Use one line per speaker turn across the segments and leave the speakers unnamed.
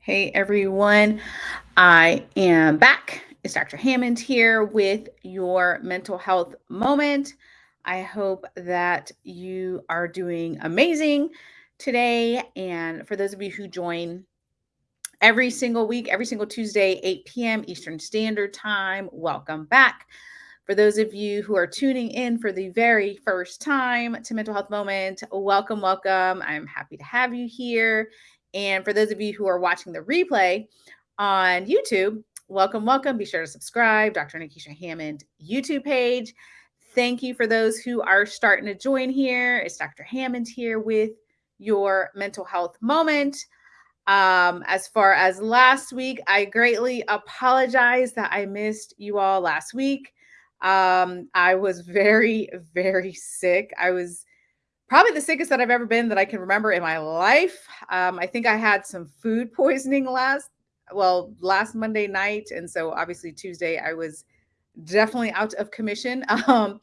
Hey everyone, I am back. It's Dr. Hammond here with your mental health moment. I hope that you are doing amazing today. And for those of you who join every single week, every single Tuesday, 8 p.m. Eastern Standard Time, welcome back. For those of you who are tuning in for the very first time to Mental Health Moment, welcome, welcome. I'm happy to have you here. And for those of you who are watching the replay on YouTube, welcome, welcome. Be sure to subscribe, Dr. Nikisha Hammond YouTube page. Thank you for those who are starting to join here. It's Dr. Hammond here with your mental health moment. Um, as far as last week, I greatly apologize that I missed you all last week. Um, I was very, very sick. I was probably the sickest that I've ever been that I can remember in my life. Um, I think I had some food poisoning last, well, last Monday night. And so obviously Tuesday, I was definitely out of commission. Um,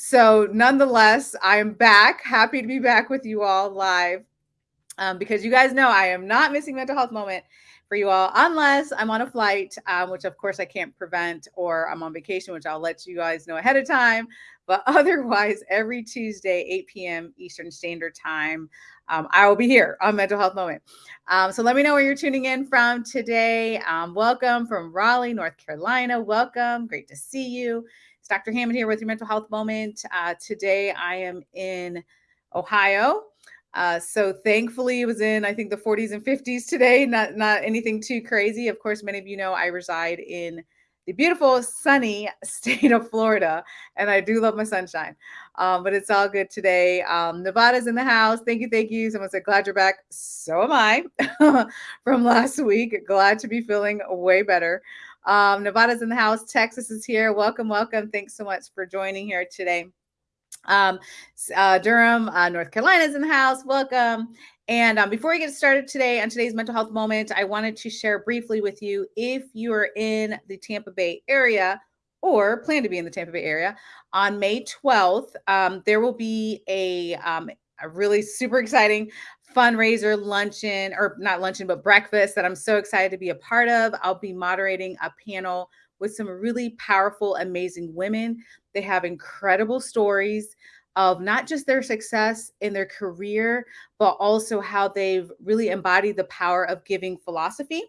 so nonetheless, I'm back. Happy to be back with you all live um, because you guys know I am not missing mental health moment for you all, unless I'm on a flight, um, which of course I can't prevent, or I'm on vacation, which I'll let you guys know ahead of time. But otherwise, every Tuesday, 8 p.m. Eastern Standard Time, um, I will be here on Mental Health Moment. Um, so let me know where you're tuning in from today. Um, welcome from Raleigh, North Carolina. Welcome. Great to see you. It's Dr. Hammond here with your Mental Health Moment. Uh, today, I am in Ohio. Uh, so thankfully it was in, I think the 40s and 50s today, not, not anything too crazy. Of course, many of you know I reside in the beautiful sunny state of Florida, and I do love my sunshine. Um, but it's all good today. Um, Nevada's in the house. Thank you, thank you. Someone said, glad you're back. So am I from last week. Glad to be feeling way better. Um, Nevada's in the house. Texas is here. Welcome, welcome. Thanks so much for joining here today. Um, uh, Durham, uh, North Carolina is in the house. Welcome. And um, before we get started today on today's mental health moment, I wanted to share briefly with you if you are in the Tampa Bay area or plan to be in the Tampa Bay area on May 12th, um, there will be a, um, a really super exciting fundraiser luncheon or not luncheon, but breakfast that I'm so excited to be a part of. I'll be moderating a panel with some really powerful, amazing women. They have incredible stories of not just their success in their career, but also how they've really embodied the power of giving philosophy.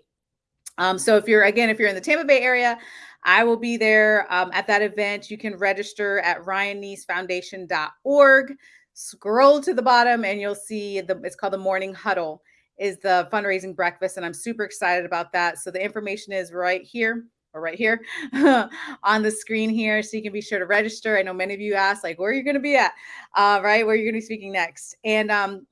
Um, so if you're, again, if you're in the Tampa Bay area, I will be there um, at that event. You can register at ryannecefoundation.org. Scroll to the bottom and you'll see the, it's called the Morning Huddle is the fundraising breakfast. And I'm super excited about that. So the information is right here or right here on the screen here. So you can be sure to register. I know many of you asked like, where are you going to be at? Uh, right. Where are you're going to be speaking next. And um,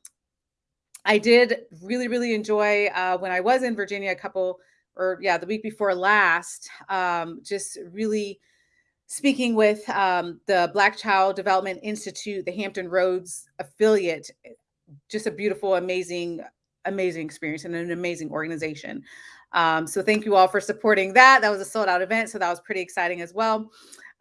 I did really, really enjoy uh, when I was in Virginia a couple or yeah, the week before last, um, just really speaking with um, the Black Child Development Institute, the Hampton Roads affiliate, just a beautiful, amazing, amazing experience and an amazing organization. Um, so thank you all for supporting that. That was a sold out event. So that was pretty exciting as well.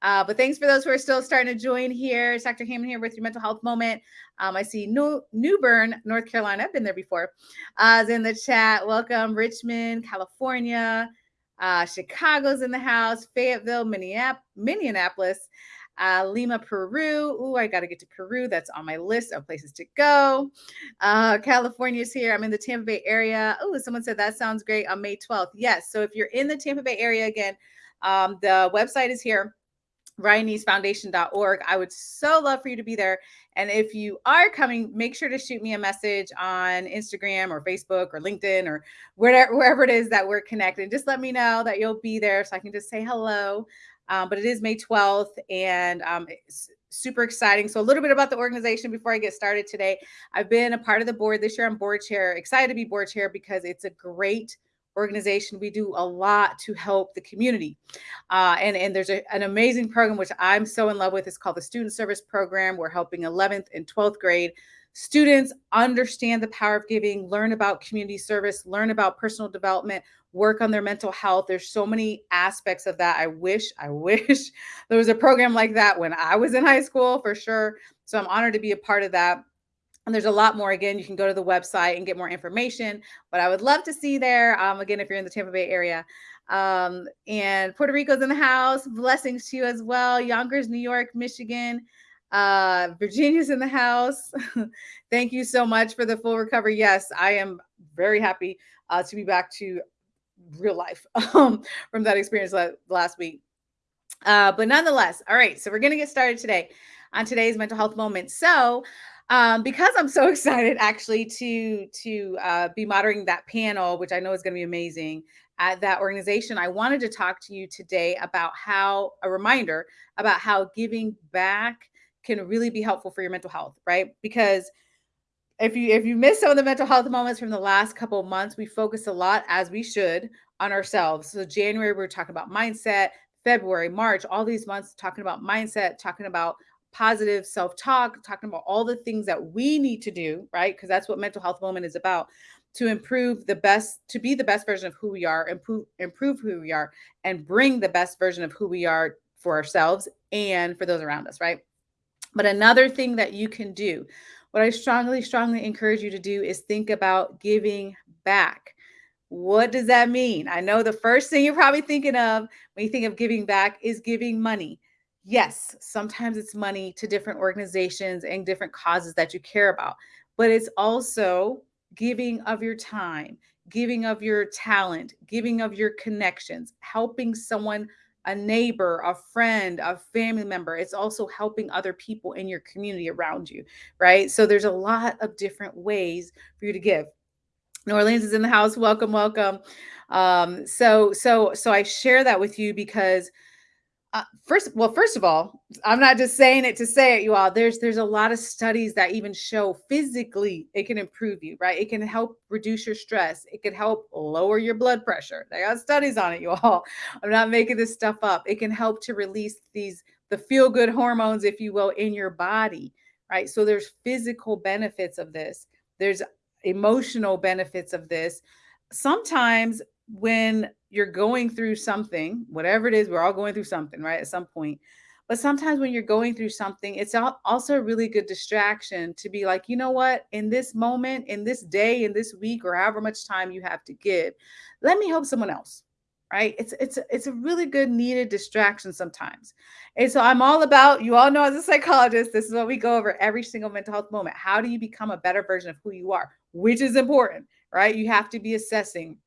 Uh, but thanks for those who are still starting to join here. It's Dr. Hammond here with your mental health moment. Um, I see New, New Bern, North Carolina. I've been there before. Uh, in the chat. Welcome, Richmond, California. Uh, Chicago's in the house. Fayetteville, Minneapolis, uh, Lima, Peru. Ooh, I got to get to Peru. That's on my list of places to go. Uh, California's here. I'm in the Tampa Bay area. Oh, someone said that sounds great on May 12th. Yes. So if you're in the Tampa Bay area again, um, the website is here ryannecefoundation.org. I would so love for you to be there. And if you are coming, make sure to shoot me a message on Instagram or Facebook or LinkedIn or wherever, wherever it is that we're connected. Just let me know that you'll be there so I can just say hello. Um, but it is May 12th and um, it's super exciting. So a little bit about the organization before I get started today. I've been a part of the board this year. I'm board chair, excited to be board chair because it's a great organization. We do a lot to help the community. Uh, and, and there's a, an amazing program, which I'm so in love with. It's called the Student Service Program. We're helping 11th and 12th grade students understand the power of giving, learn about community service, learn about personal development, work on their mental health. There's so many aspects of that. I wish, I wish there was a program like that when I was in high school for sure. So I'm honored to be a part of that. And there's a lot more. Again, you can go to the website and get more information. But I would love to see there. Um, again, if you're in the Tampa Bay area, um, and Puerto Rico's in the house. Blessings to you as well. Yonkers, New York, Michigan. Uh, Virginia's in the house. Thank you so much for the full recovery. Yes, I am very happy uh, to be back to real life um, from that experience last week. Uh, but nonetheless, all right, so we're going to get started today on today's mental health moment. So, um, because I'm so excited actually to to uh, be moderating that panel, which I know is going to be amazing at that organization, I wanted to talk to you today about how a reminder about how giving back can really be helpful for your mental health, right? Because if you if you miss some of the mental health moments from the last couple months, we focus a lot as we should on ourselves. So January we are talking about mindset, February, March, all these months talking about mindset, talking about positive self-talk, talking about all the things that we need to do, right? Because that's what mental health moment is about to improve the best to be the best version of who we are, improve improve who we are and bring the best version of who we are for ourselves and for those around us, right? But another thing that you can do, what I strongly, strongly encourage you to do is think about giving back. What does that mean? I know the first thing you're probably thinking of when you think of giving back is giving money. Yes, sometimes it's money to different organizations and different causes that you care about, but it's also giving of your time, giving of your talent, giving of your connections, helping someone a neighbor, a friend, a family member. It's also helping other people in your community around you, right? So there's a lot of different ways for you to give. New Orleans is in the house. Welcome, welcome. Um, so, so, so I share that with you because uh, first, well, first of all, I'm not just saying it to say it, you all. There's there's a lot of studies that even show physically it can improve you, right? It can help reduce your stress. It can help lower your blood pressure. They got studies on it, you all. I'm not making this stuff up. It can help to release these the feel good hormones, if you will, in your body, right? So there's physical benefits of this. There's emotional benefits of this. Sometimes when you're going through something, whatever it is, we're all going through something, right? At some point. But sometimes when you're going through something, it's also a really good distraction to be like, you know what, in this moment, in this day, in this week, or however much time you have to give, let me help someone else. Right. It's it's it's a really good needed distraction sometimes. And so I'm all about, you all know as a psychologist, this is what we go over every single mental health moment. How do you become a better version of who you are? Which is important, right? You have to be assessing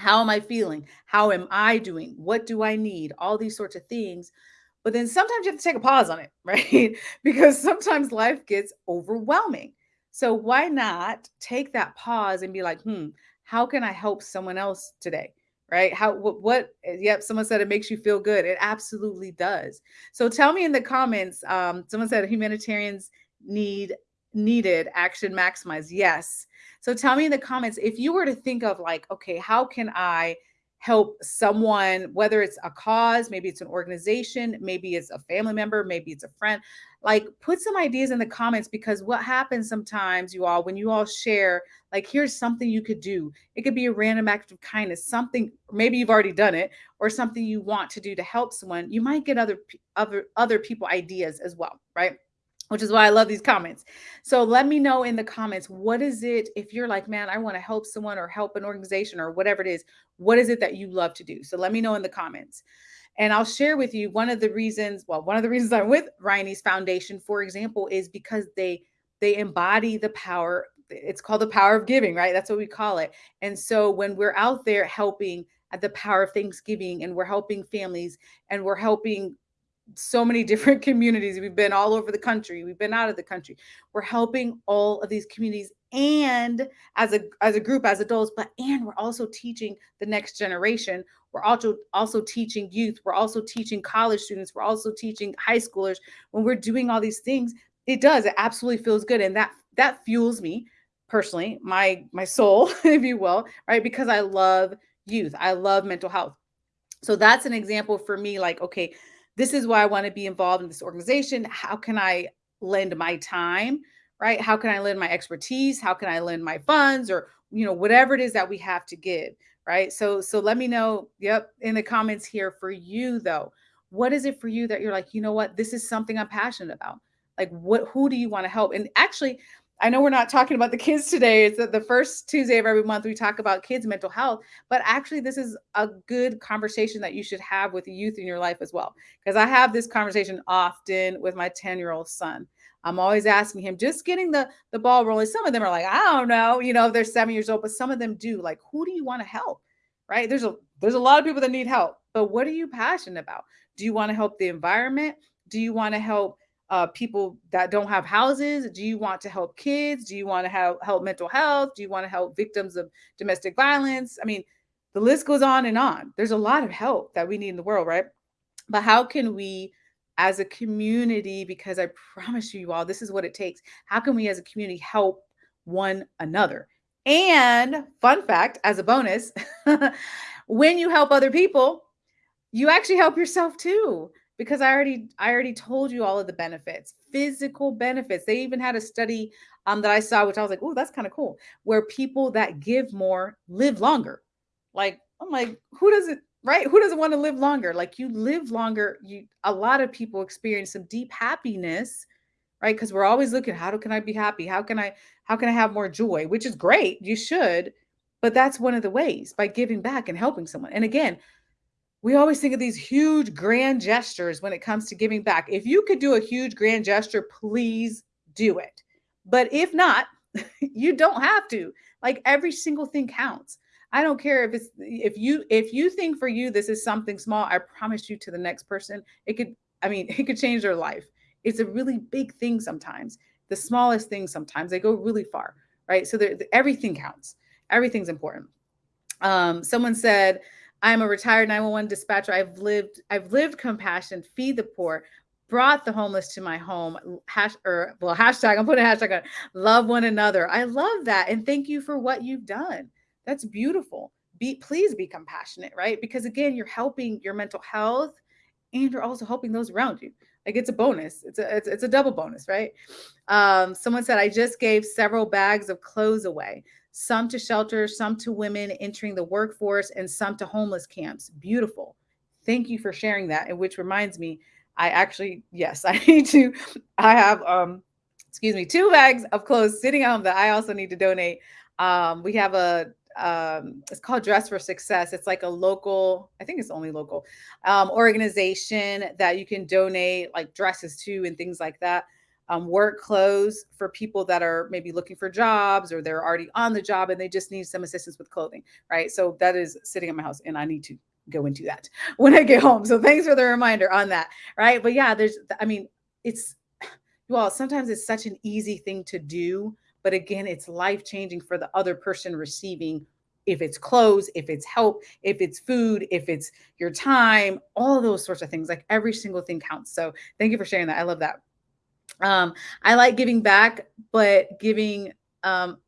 how am I feeling? How am I doing? What do I need? All these sorts of things. But then sometimes you have to take a pause on it, right? because sometimes life gets overwhelming. So why not take that pause and be like, hmm, how can I help someone else today? Right? How what, what yep, someone said it makes you feel good. It absolutely does. So tell me in the comments. Um, someone said humanitarians need needed action maximize. Yes. So tell me in the comments if you were to think of like, okay, how can I help someone, whether it's a cause, maybe it's an organization, maybe it's a family member, maybe it's a friend, like put some ideas in the comments because what happens sometimes, you all, when you all share, like, here's something you could do. It could be a random act of kindness, something, maybe you've already done it, or something you want to do to help someone. You might get other, other, other people ideas as well, right? Which is why I love these comments. So let me know in the comments what is it if you're like, man, I want to help someone or help an organization or whatever it is, what is it that you love to do? So let me know in the comments. And I'll share with you one of the reasons, well, one of the reasons I'm with Ryan Nece Foundation, for example, is because they they embody the power it's called the power of giving, right? That's what we call it. And so when we're out there helping at the power of Thanksgiving and we're helping families and we're helping so many different communities. We've been all over the country. We've been out of the country. We're helping all of these communities and as a as a group as adults, but and we're also teaching the next generation. We're also also teaching youth. We're also teaching college students. We're also teaching high schoolers. When we're doing all these things, it does. It absolutely feels good, and that that fuels me personally, my my soul, if you will, right? Because I love youth. I love mental health. So that's an example for me. Like, okay, this is why I want to be involved in this organization. How can I lend my time? Right? How can I lend my expertise? How can I lend my funds or you know whatever it is that we have to give, right? So so let me know yep in the comments here for you though. What is it for you that you're like, you know what? This is something I'm passionate about. Like, what, who do you want to help? And actually, I know we're not talking about the kids today. It's the first Tuesday of every month we talk about kids' mental health, but actually, this is a good conversation that you should have with youth in your life as well. Because I have this conversation often with my 10 year old son. I'm always asking him, just getting the the ball rolling. Some of them are like, I don't know, you know, they're seven years old, but some of them do. Like, who do you want to help? Right? There's a there's a lot of people that need help, but what are you passionate about? Do you want to help the environment? Do you want to help uh, people that don't have houses? Do you want to help kids? Do you want to help help mental health? Do you want to help victims of domestic violence? I mean, the list goes on and on. There's a lot of help that we need in the world, right? But how can we, as a community, because I promise you all, this is what it takes. How can we, as a community, help one another? And fun fact, as a bonus, when you help other people, you actually help yourself too because I already I already told you all of the benefits, physical benefits. They even had a study um, that I saw, which I was like, oh, that's kind of cool, where people that give more live longer. Like I'm like, who doesn't right? Who doesn't want to live longer? Like you live longer. You a lot of people experience some deep happiness, right? Because we're always looking, how do, can I be happy? How can I how can I have more joy? Which is great. You should, but that's one of the ways by giving back and helping someone. And again, we always think of these huge grand gestures when it comes to giving back. If you could do a huge grand gesture, please do it. But if not, you don't have to. Like every single thing counts. I don't care if it's if you if you think for you this is something small, I promise you to the next person, it could I mean, it could change their life. It's a really big thing sometimes. The smallest things sometimes they go really far, right? So everything counts. Everything's important. Um, someone said, I'm a retired 911 dispatcher. I've lived, I've lived compassion, feed the poor, brought the homeless to my home. Hash or well, hashtag, I'm putting a hashtag on love one another. I love that. And thank you for what you've done. That's beautiful. Be please be compassionate, right? Because again, you're helping your mental health and you're also helping those around you. Like it's a bonus. It's a it's, it's a double bonus, right? Um, someone said I just gave several bags of clothes away some to shelters, some to women entering the workforce, and some to homeless camps. Beautiful. Thank you for sharing that. And which reminds me, I actually, yes, I need to, I have, um, excuse me, two bags of clothes sitting home that I also need to donate. Um, we have a, um, it's called Dress for Success. It's like a local, I think it's only local um, organization that you can donate like dresses to and things like that um, work clothes for people that are maybe looking for jobs or they're already on the job and they just need some assistance with clothing, right? So that is sitting in my house and I need to go into that when I get home. So thanks for the reminder on that, right? But yeah, there's, I mean, it's, well, sometimes it's such an easy thing to do, but again, it's life changing for the other person receiving if it's clothes, if it's help, if it's food, if it's your time, all those sorts of things. Like every single thing counts. So thank you for sharing that. I love that. Um, I like giving back, but giving um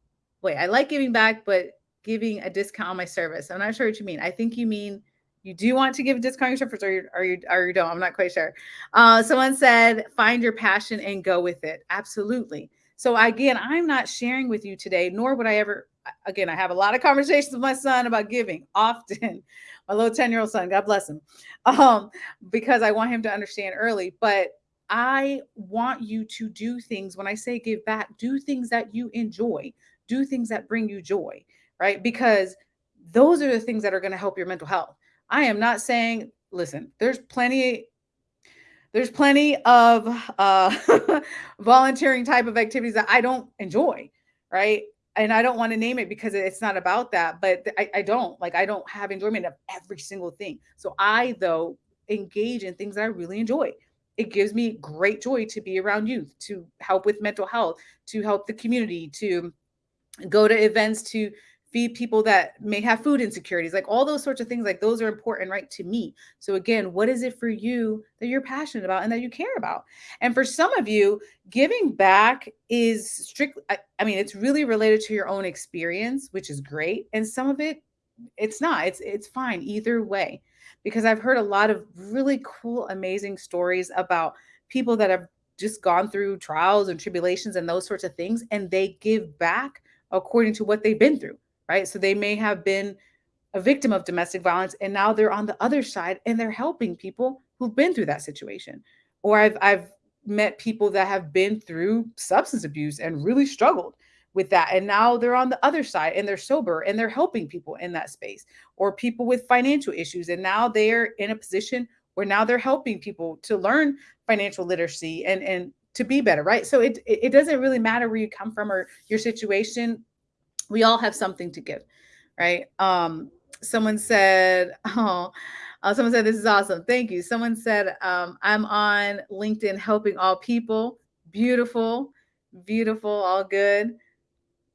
wait, I like giving back, but giving a discount on my service. I'm not sure what you mean. I think you mean you do want to give a discount on your service or you or you or you don't. I'm not quite sure. Uh, someone said find your passion and go with it. Absolutely. So again, I'm not sharing with you today, nor would I ever again, I have a lot of conversations with my son about giving often. my little 10-year-old son, God bless him. Um, because I want him to understand early. But I want you to do things when I say give back, do things that you enjoy, do things that bring you joy, right? Because those are the things that are going to help your mental health. I am not saying, listen, there's plenty there's plenty of uh, volunteering type of activities that I don't enjoy, right? And I don't want to name it because it's not about that, but I, I don't like I don't have enjoyment of every single thing. So I though engage in things that I really enjoy it gives me great joy to be around youth, to help with mental health, to help the community, to go to events to feed people that may have food insecurities, like all those sorts of things, like those are important, right, to me. So, again, what is it for you that you're passionate about and that you care about? And for some of you, giving back is strictly, I, I mean, it's really related to your own experience, which is great. And some of it, it's not, it's, it's fine either way because I've heard a lot of really cool, amazing stories about people that have just gone through trials and tribulations and those sorts of things, and they give back according to what they've been through, right? So they may have been a victim of domestic violence and now they're on the other side and they're helping people who've been through that situation. Or I've I've met people that have been through substance abuse and really struggled with that and now they're on the other side and they're sober and they're helping people in that space or people with financial issues and now they're in a position where now they're helping people to learn financial literacy and and to be better right? So it it doesn't really matter where you come from or your situation we all have something to give right? Um someone said oh uh, someone said this is awesome thank you. Someone said um, i'm on linkedin helping all people beautiful beautiful all good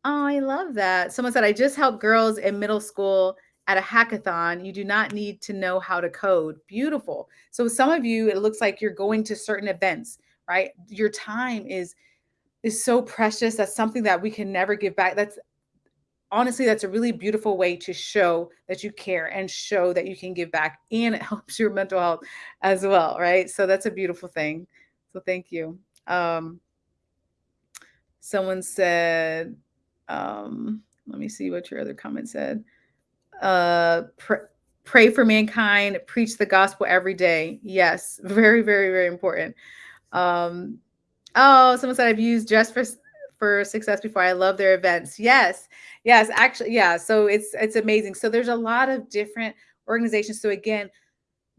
Oh, I love that. Someone said, I just helped girls in middle school at a hackathon. You do not need to know how to code. Beautiful. So some of you, it looks like you're going to certain events, right? Your time is is so precious. That's something that we can never give back. That's honestly, that's a really beautiful way to show that you care and show that you can give back. And it helps your mental health as well, right? So that's a beautiful thing. So thank you. Um, someone said, um, let me see what your other comment said. Uh, pr- pray for mankind, preach the gospel every day. Yes, very, very, very important. Um, oh, someone said I've used just for for success before. I love their events. Yes, yes, actually, yeah. So it's it's amazing. So there's a lot of different organizations. So again,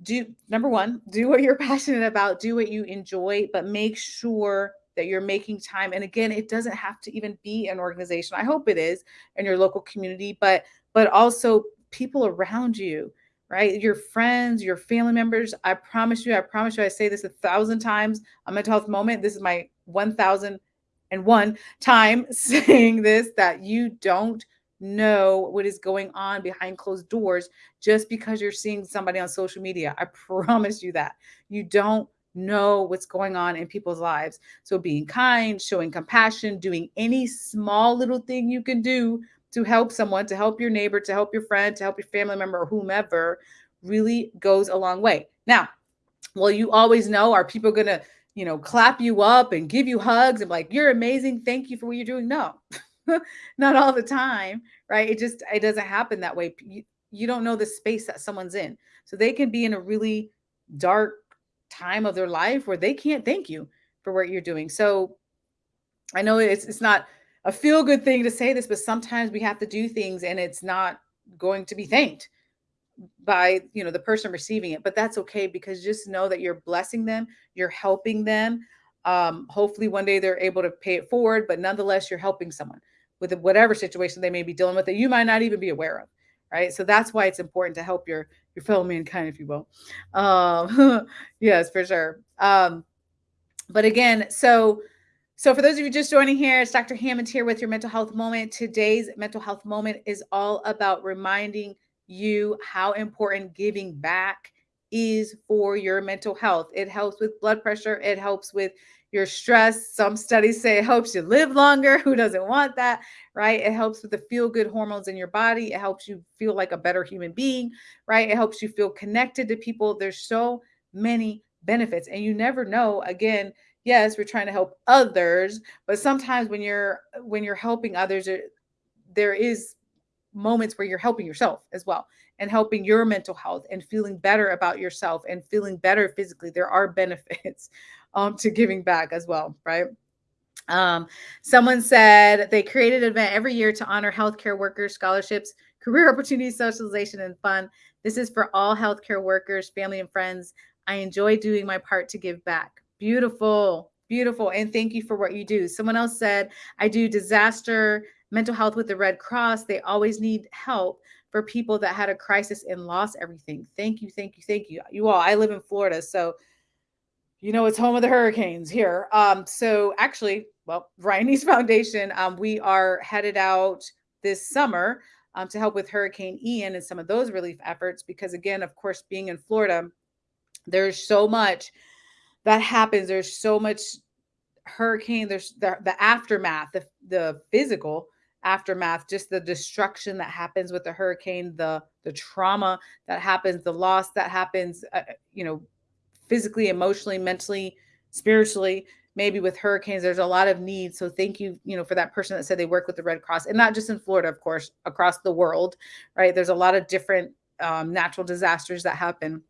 do number one, do what you're passionate about, do what you enjoy, but make sure that you're making time and again it doesn't have to even be an organization i hope it is in your local community but but also people around you right? Your friends your family members i promise you i promise you i say this a thousand times on mental health moment this is my 1001 time saying this that you don't know what is going on behind closed doors just because you're seeing somebody on social media i promise you that. You don't know what's going on in people's lives. So being kind, showing compassion, doing any small little thing you can do to help someone, to help your neighbor, to help your friend, to help your family member or whomever really goes a long way. Now, well, you always know are people going to, you know, clap you up and give you hugs and like, you're amazing. Thank you for what you're doing. No, not all the time, right? It just, it doesn't happen that way. You, you don't know the space that someone's in. So they can be in a really dark, time of their life where they can't thank you for what you're doing. So I know it's it's not a feel good thing to say this, but sometimes we have to do things and it's not going to be thanked by you know the person receiving it but that's okay because just know that you're blessing them you're helping them um, hopefully one day they're able to pay it forward but nonetheless you're helping someone with whatever situation they may be dealing with that you might not even be aware of right so that's why it's important to help your your fellow mankind, if you will. Um, yes, for sure. Um, but again, so so for those of you just joining here, it's Dr. Hammond here with your mental health moment. Today's mental health moment is all about reminding you how important giving back is for your mental health. It helps with blood pressure, it helps with your stress. Some studies say it helps you live longer. Who doesn't want that? Right? It helps with the feel good hormones in your body. It helps you feel like a better human being, right? It helps you feel connected to people. There's so many benefits, and you never know. Again, yes, we're trying to help others, but sometimes when you're when you're helping others, there is moments where you're helping yourself as well and helping your mental health and feeling better about yourself and feeling better physically. There are benefits um, to giving back as well, right? Um, someone said they created an event every year to honor healthcare workers, scholarships, career opportunities, socialization, and fun. This is for all healthcare workers, family, and friends. I enjoy doing my part to give back. Beautiful, beautiful. And thank you for what you do. Someone else said, I do disaster mental health with the Red Cross. They always need help for people that had a crisis and lost everything. Thank you, thank you, thank you. You all, I live in Florida, so you know it's home of the hurricanes here. Um, so actually, well, Ryan Nece Foundation, um, we are headed out this summer um, to help with Hurricane Ian and some of those relief efforts because again, of course, being in Florida, there's so much that happens. There's so much hurricane. There's the, the aftermath, the the physical aftermath just the destruction that happens with the hurricane the the trauma that happens the loss that happens uh, you know physically emotionally mentally spiritually maybe with hurricanes there's a lot of needs so thank you you know for that person that said they work with the red cross and not just in florida of course across the world right there's a lot of different um, natural disasters that happen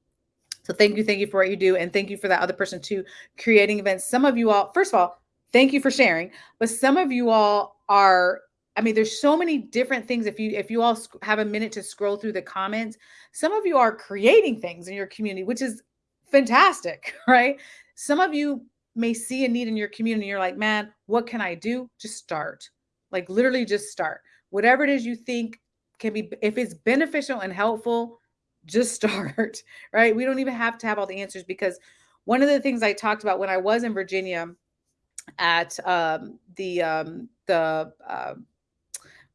So thank you, thank you for what you do, and thank you for that other person too, creating events. Some of you all, first of all, thank you for sharing, but some of you all are I mean, there's so many different things. If you if you all have a minute to scroll through the comments, some of you are creating things in your community, which is fantastic, right? Some of you may see a need in your community. You're like, man, what can I do? Just start. Like literally, just start. Whatever it is you think can be, if it's beneficial and helpful, just start. Right? We don't even have to have all the answers because one of the things I talked about when I was in Virginia at um, the um, the uh,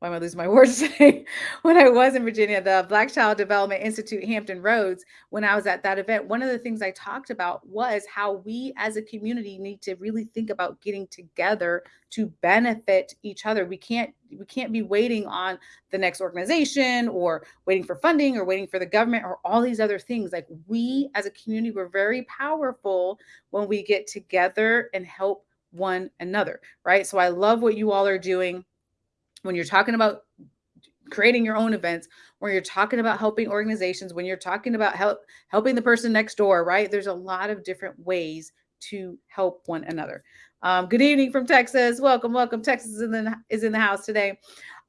why am I losing my words today? when I was in Virginia, the Black Child Development Institute, Hampton Roads, when I was at that event, one of the things I talked about was how we as a community need to really think about getting together to benefit each other. We can't we can't be waiting on the next organization or waiting for funding or waiting for the government or all these other things. Like we as a community, we're very powerful when we get together and help one another, right? So I love what you all are doing when you're talking about creating your own events, when you're talking about helping organizations, when you're talking about help helping the person next door, right? There's a lot of different ways to help one another. Um, good evening from Texas. Welcome, welcome. Texas is in the, is in the house today.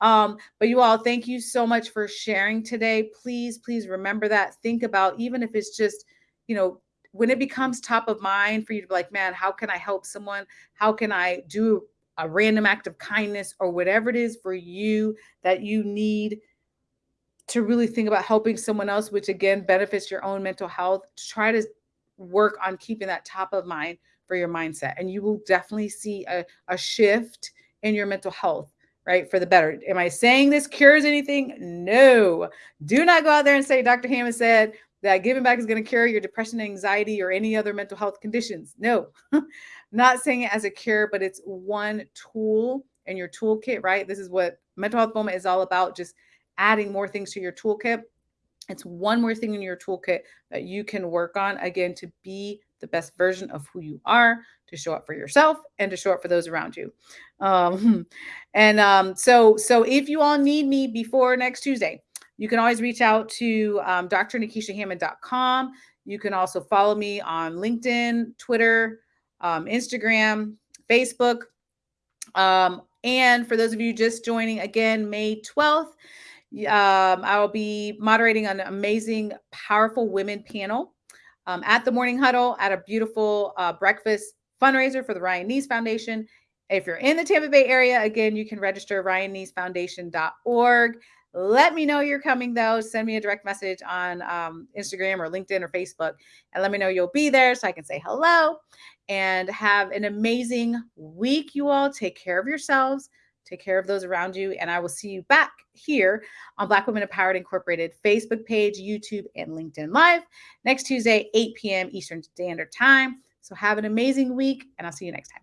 Um, but you all, thank you so much for sharing today. Please, please remember that. Think about even if it's just, you know, when it becomes top of mind for you to be like, man, how can I help someone? How can I do a random act of kindness or whatever it is for you that you need to really think about helping someone else, which again benefits your own mental health, try to work on keeping that top of mind for your mindset. And you will definitely see a, a shift in your mental health, right? For the better. Am I saying this cures anything? No. Do not go out there and say, Dr. Hammond said that giving back is going to cure your depression, anxiety, or any other mental health conditions. No. not saying it as a cure, but it's one tool in your toolkit, right? This is what mental health moment is all about, just adding more things to your toolkit. It's one more thing in your toolkit that you can work on again to be the best version of who you are, to show up for yourself and to show up for those around you. Um, and um, so, so if you all need me before next Tuesday, you can always reach out to um, drnikishahammond.com. You can also follow me on LinkedIn, Twitter, um, Instagram, Facebook. Um, and for those of you just joining again, May 12th, um, I will be moderating an amazing, powerful women panel um, at the Morning Huddle at a beautiful uh, breakfast fundraiser for the Ryan Nece Foundation. If you're in the Tampa Bay area, again, you can register ryannecefoundation.org. Let me know you're coming though. Send me a direct message on um, Instagram or LinkedIn or Facebook and let me know you'll be there so I can say hello and have an amazing week, you all. Take care of yourselves, take care of those around you, and I will see you back here on Black Women Empowered Incorporated Facebook page, YouTube, and LinkedIn Live next Tuesday, 8 p.m. Eastern Standard Time. So have an amazing week, and I'll see you next time.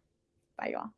Bye, you all.